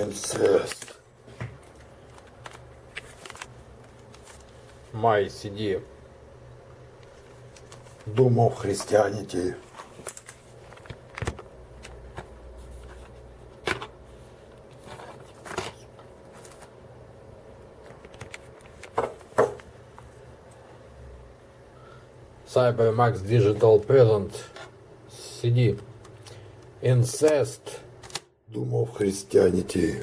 Инцест. Май, сиди. Думал, христианити. Cybermax Digital Present. Сиди. Incest. Думал, христианити.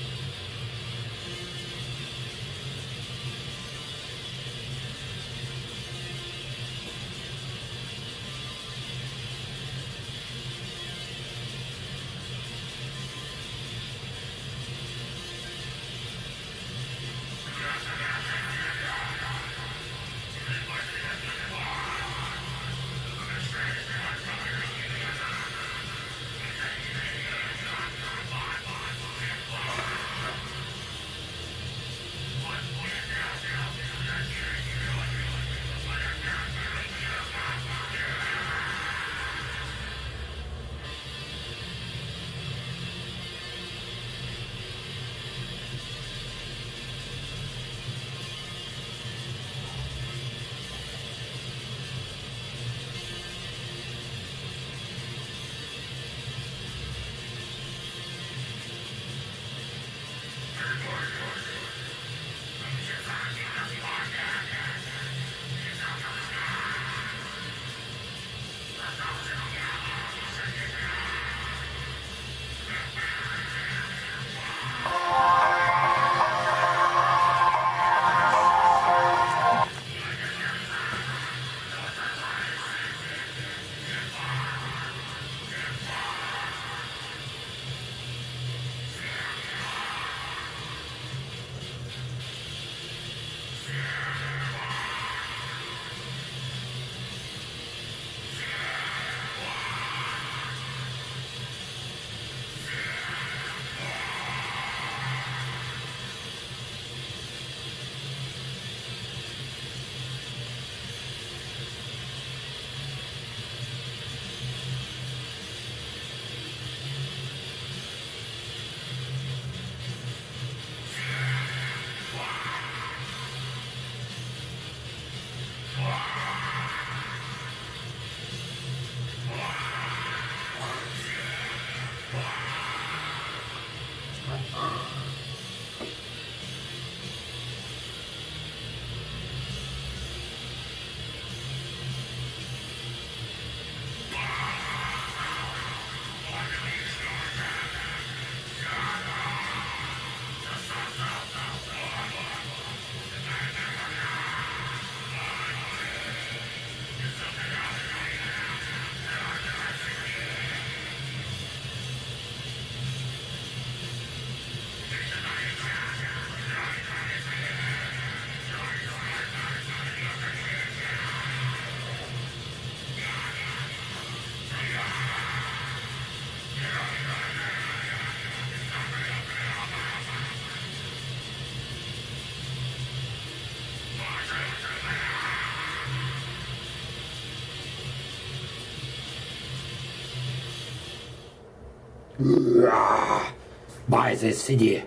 CD.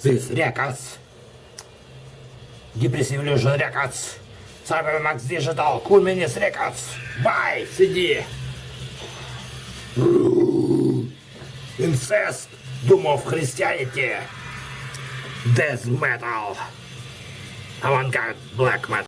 This records. Depressive Illusion Records. Cybermax Digital. Cool Minis Records. Buy CD. Incest. Doom of Christianity. Death Metal. Avantgarde Black Metal.